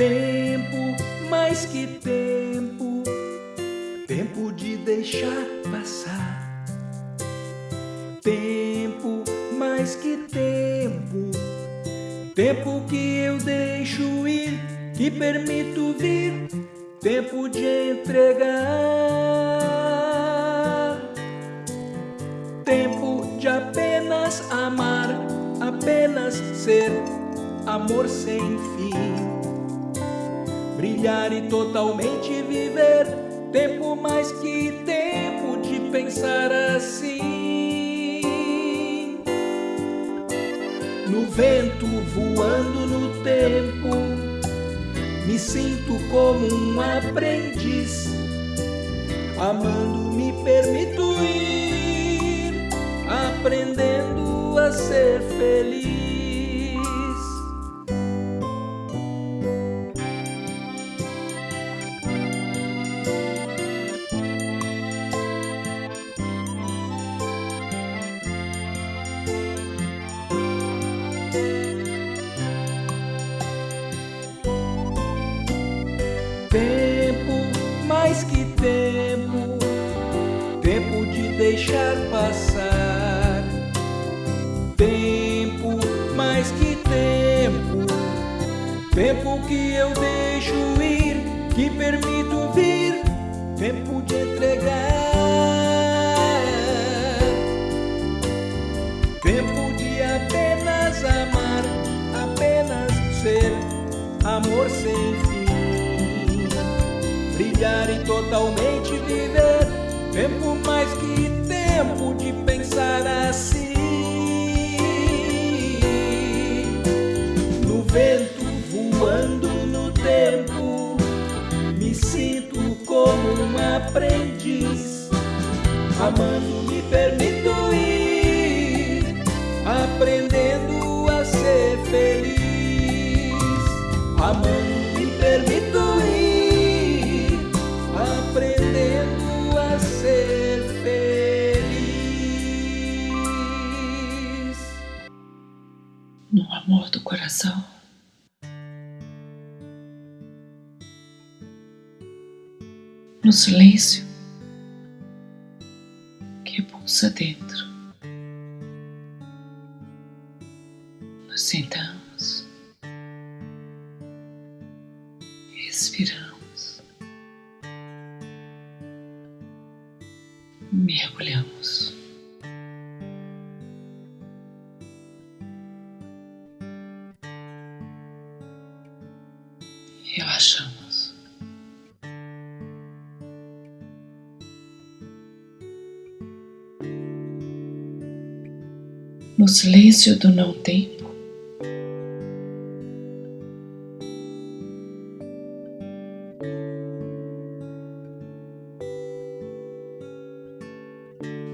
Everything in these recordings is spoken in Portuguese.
Tempo, mais que tempo, tempo de deixar passar. Tempo, mais que tempo, tempo que eu deixo ir, que permito vir, tempo de entregar. Tempo de apenas amar, apenas ser. Amor sem fim brilhar e totalmente viver. Tempo mais que tempo de pensar assim. No vento voando no tempo, me sinto como um aprendiz. Amando, me permito ir, aprendendo a ser feliz. E totalmente viver. Tempo mais que tempo de pensar assim. No vento voando no tempo, me sinto como um aprendiz. Amando, me permito coração. No silêncio que pulsa dentro, silêncio do não tempo,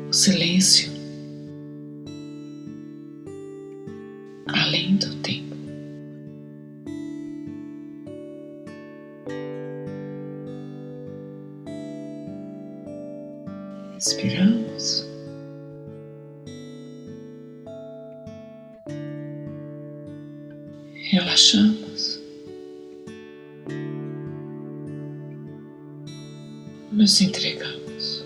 o silêncio além do tempo. Inspiramos. Relaxamos. Nos entregamos.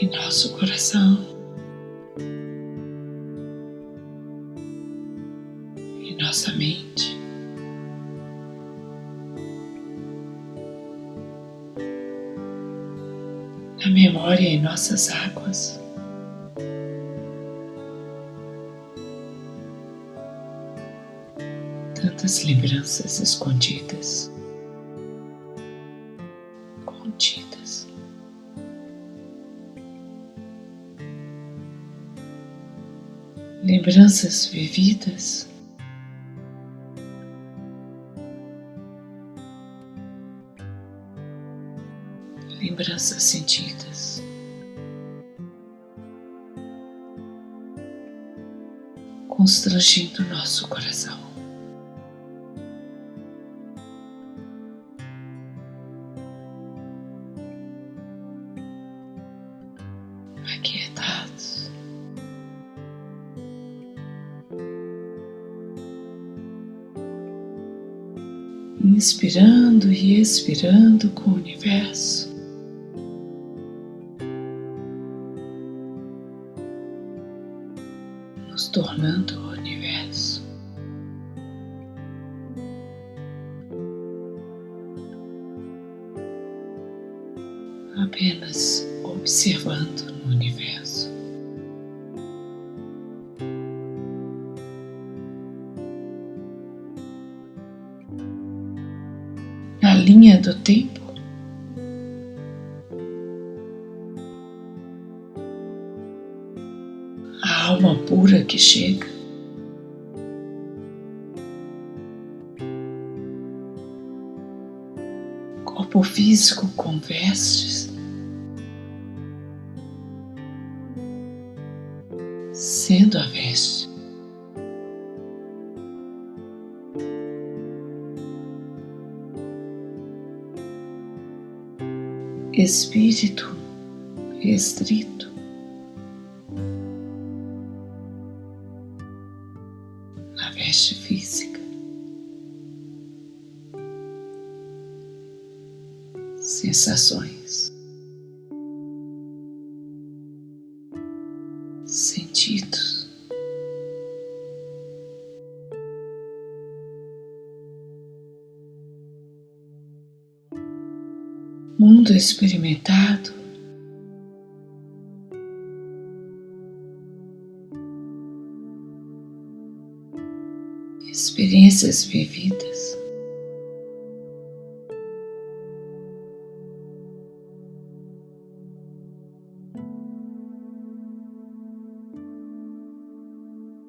Em nosso coração, nossas águas. Tantas lembranças escondidas, contidas. Lembranças vividas. lembranças sentidas. constrangendo nosso coração. Aquietados. Inspirando e expirando com o universo. Apenas observando no universo. Na linha do tempo, a alma pura que chega. Corpo físico com vestes. Espírito restrito. Na veste física. Sensações. Mundo experimentado. Experiências vividas.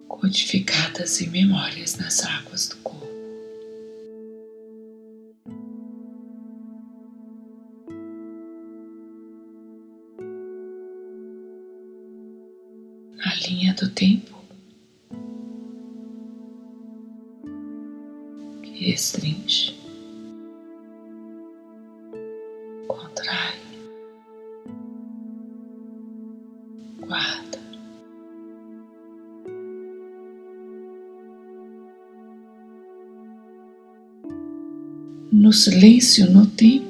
codificadas em memórias nas águas do corpo. Do tempo restringe, contrai, guarda. no silêncio, no tempo,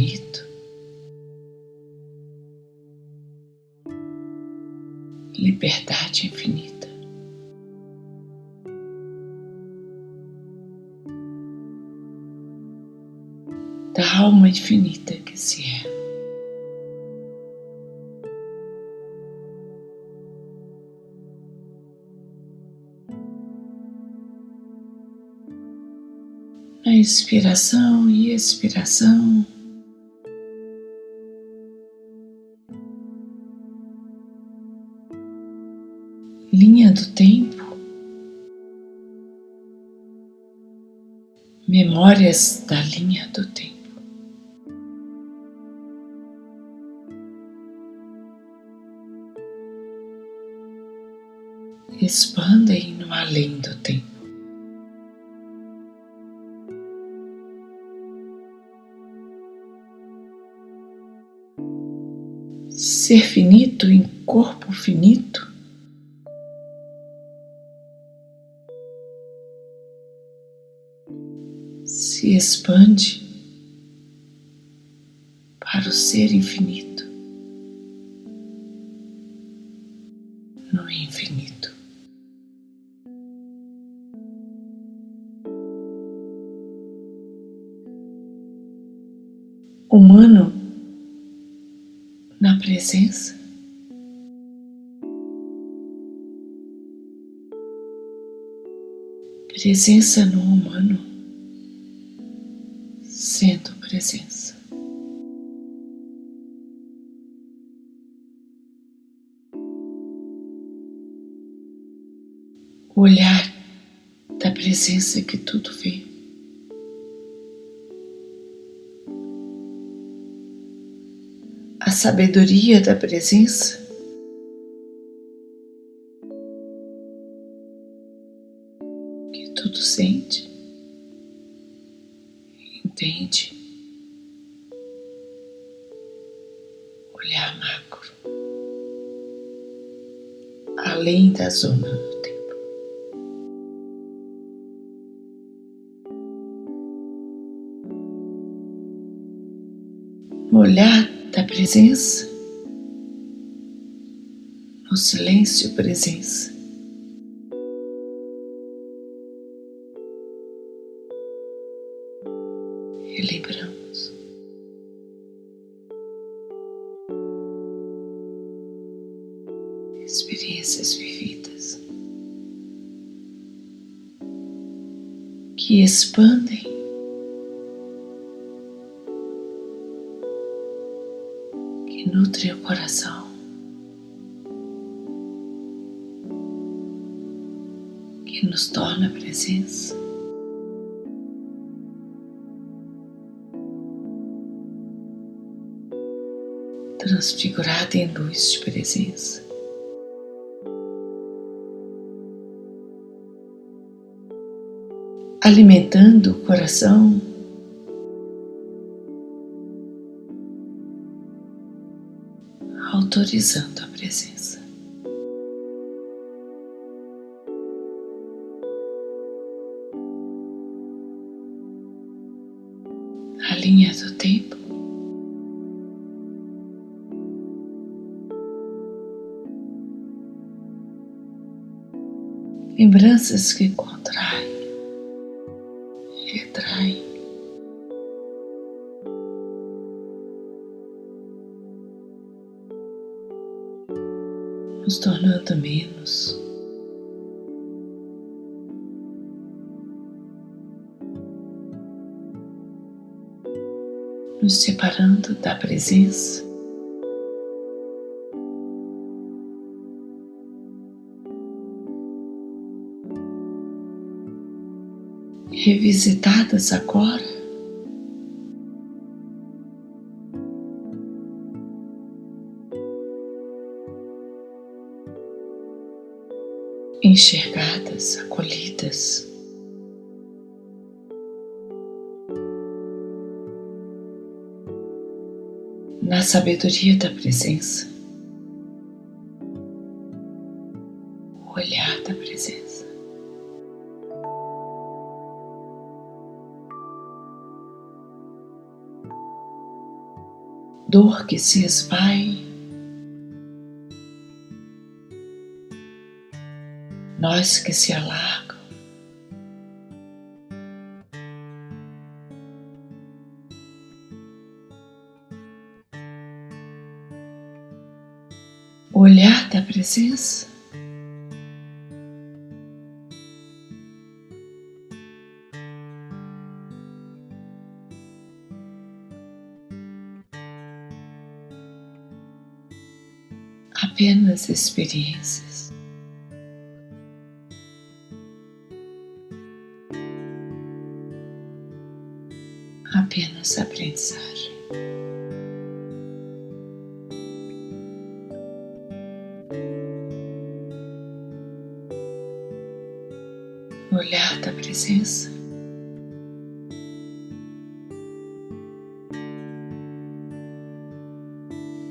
infinito, liberdade infinita. da alma infinita que se é. Na inspiração e expiração, linha do tempo. memórias da linha do tempo. expandem no além do tempo. Ser finito em corpo finito. Se expande para o ser infinito no infinito. humano na presença. Presença no humano, presença que tudo vê. A sabedoria da presença que tudo sente, entende. Olhar macro, além da zona olhar da presença, no silêncio presença. Relembramos. Experiências vividas que expandem transfigurada em luz de presença. Alimentando o coração autorizando a presença. Lembranças que contraem, retraem. Nos tornando menos. Nos separando da presença. Revisitadas agora. Enxergadas, acolhidas. Na sabedoria da presença, que se esvai, nós que se alargam. O olhar da presença apenas experiências. Apenas. No olhar da presença.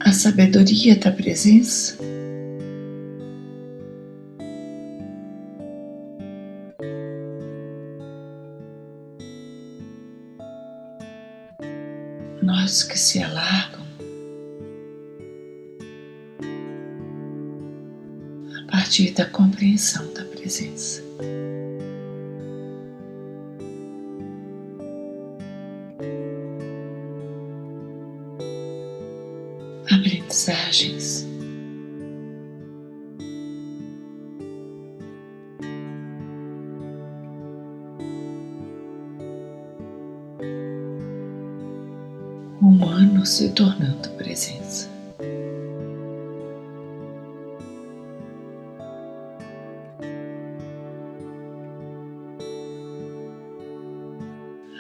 a sabedoria da presença. Que se alargam a partir da compreensão da presença. aprendizagens. Se tornando presença.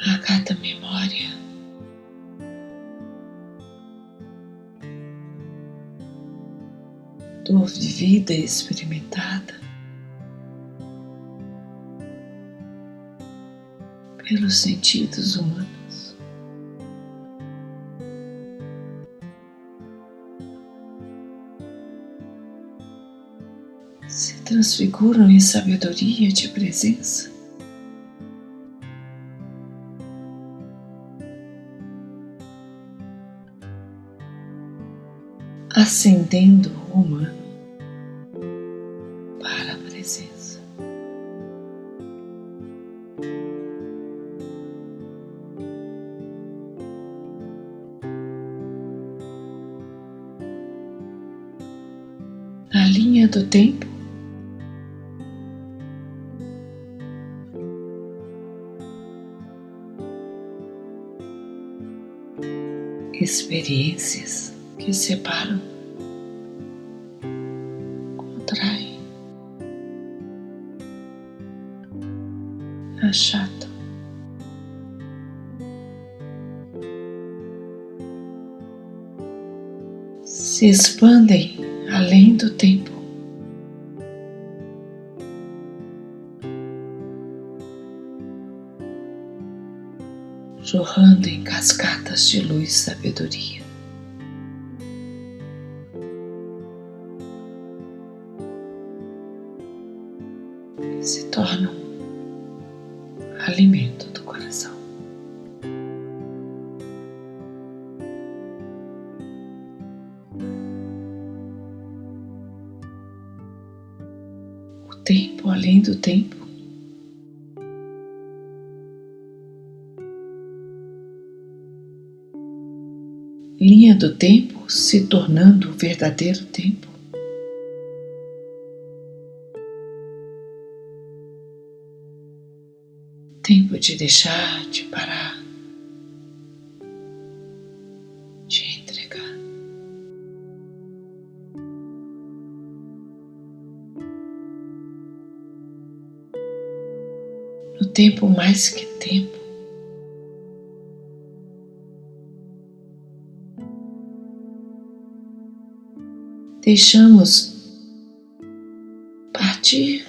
A cada memória dor de vida experimentada pelos sentidos humanos. Transfiguram em sabedoria de presença. Ascendendo o experiências que separam, contraem, achatam. Se expandem além do tempo. De luz e sabedoria. Se tornam alimento do coração. O tempo além do tempo do tempo se tornando o verdadeiro tempo. Tempo de deixar, de parar, de entregar. No tempo mais que tempo, deixamos partir,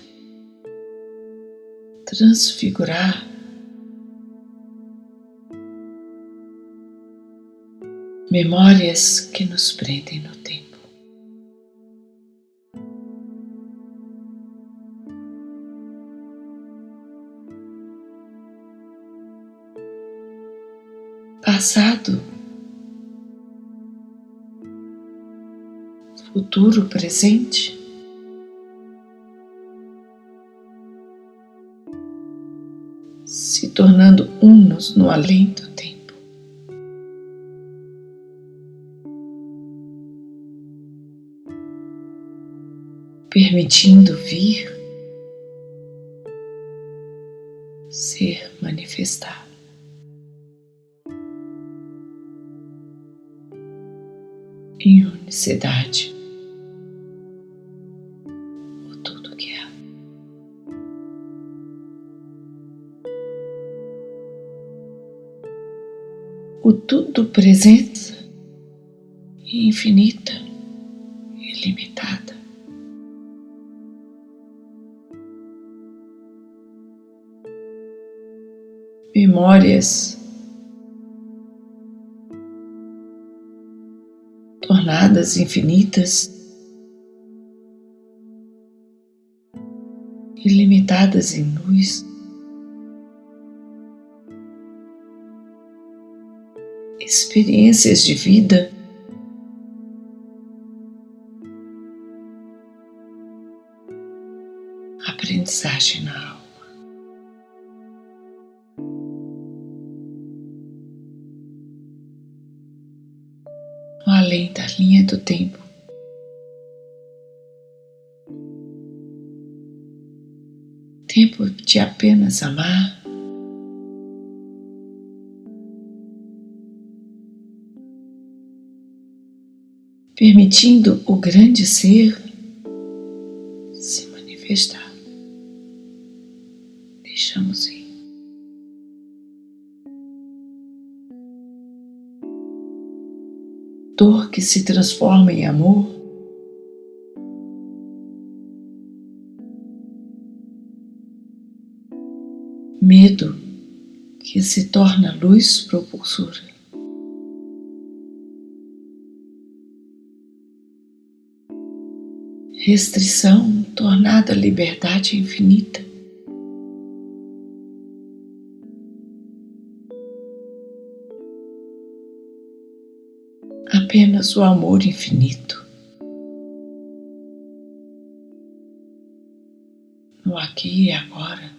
transfigurar. Memórias que nos prendem no tempo. Passado futuro, presente. Se tornando unos no além do tempo. Permitindo vir, ser manifestado. Em unicidade. O tudo presença infinita, ilimitada. Memórias tornadas infinitas, ilimitadas em luz. Experiências de vida. Aprendizagem na alma. Além da linha do tempo. Tempo de apenas amar. Permitindo o grande ser se manifestar. Deixamos ir. Dor que se transforma em amor. Medo que se torna luz propulsora. Restrição tornada liberdade infinita. Apenas o amor infinito. No aqui e agora.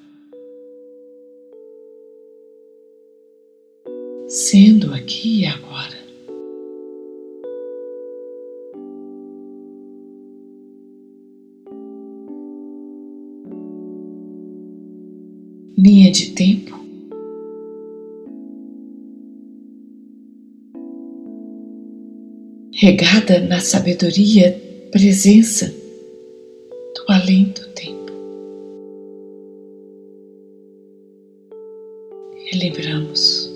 Sendo aqui e agora. De tempo. Regada na sabedoria, presença do além do tempo. Relembramos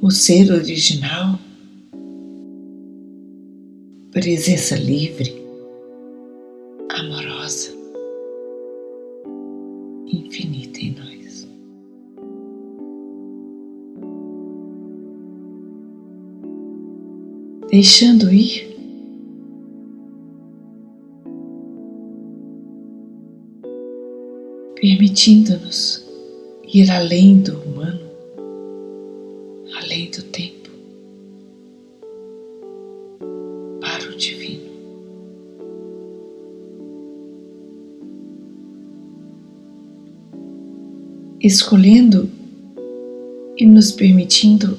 o ser original, presença livre, Deixando ir, permitindo-nos ir além do humano, além do tempo, para o divino. escolhendo e nos permitindo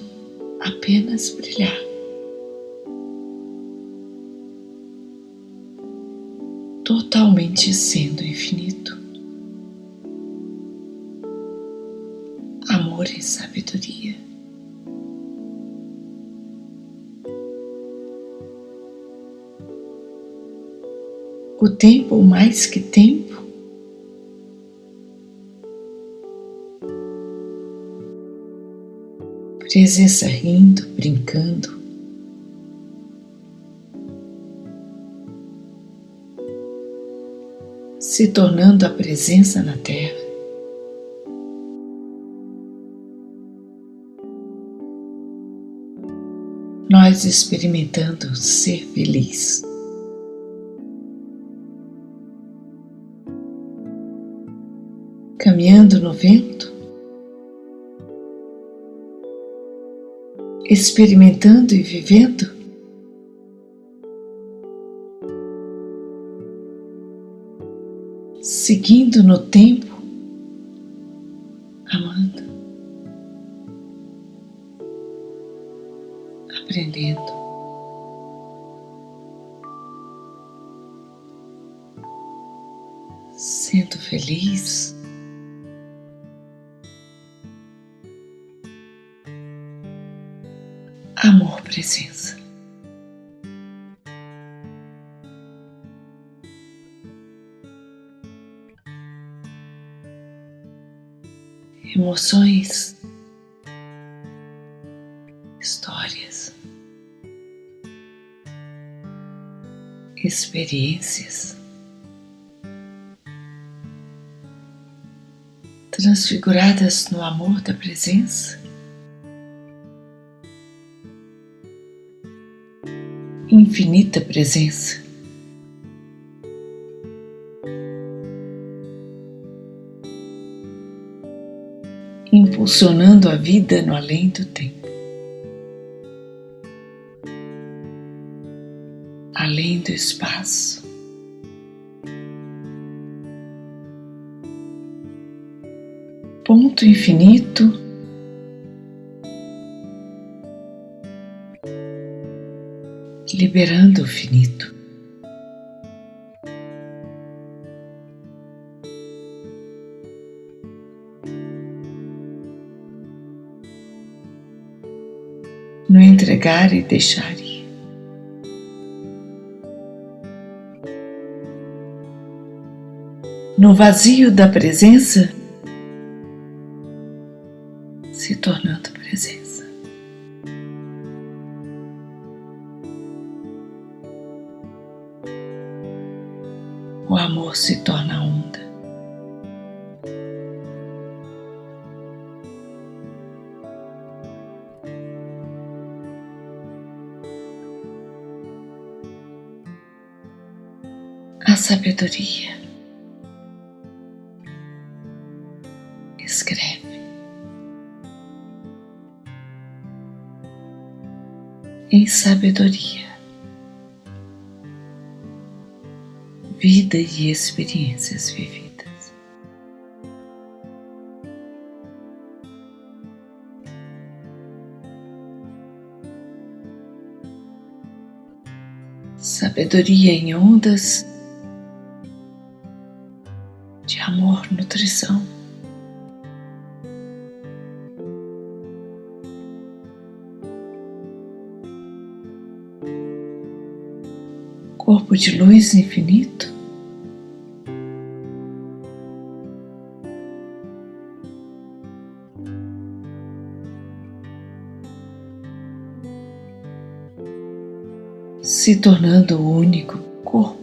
apenas brilhar. Totalmente sendo infinito. Amor e sabedoria. O tempo mais que tempo presença rindo, brincando. Se tornando a presença na Terra. Nós experimentando ser feliz. Caminhando no vento, experimentando e vivendo? Seguindo no tempo, amando, aprendendo. Sendo feliz. amor presença. Emoções, histórias, experiências transfiguradas no amor da presença. infinita presença. Impulsionando a vida no além do tempo, além do espaço. Ponto infinito liberando o finito. Entregar e deixar ir. No vazio da presença, a sabedoria. Escreve. Em sabedoria, vida e experiências vividas. sabedoria em ondas de luz infinito. se tornando o único corpo.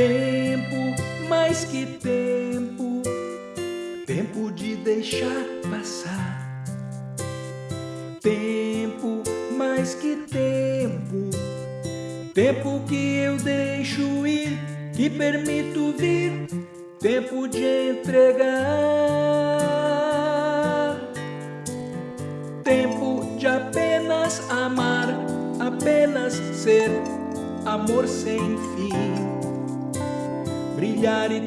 Tempo, mais que tempo, tempo de deixar passar. Tempo, mais que tempo, tempo que eu deixo ir, que permito vir, tempo de entregar. Tempo de apenas amar, apenas ser amor sem fim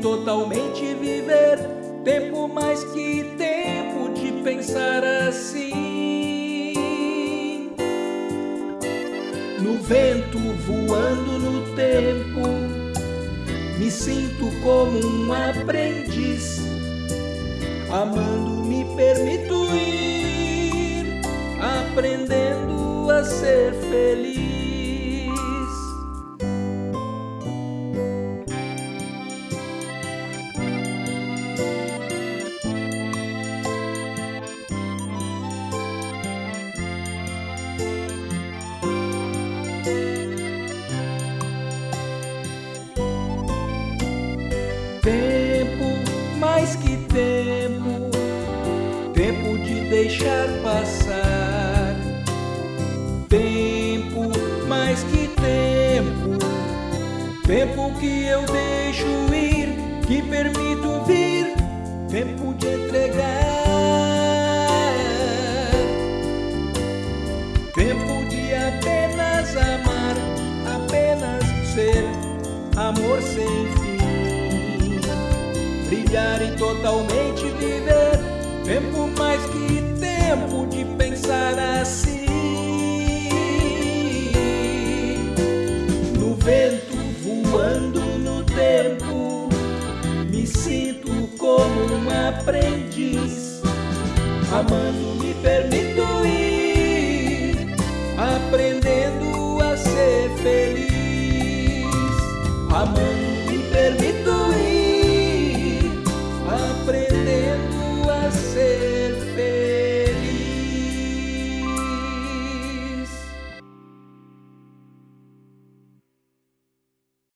totalmente viver. Tempo mais que tempo de pensar assim. No vento voando no tempo, me sinto como um aprendiz. Amando, me permito ir, aprendendo a ser feliz.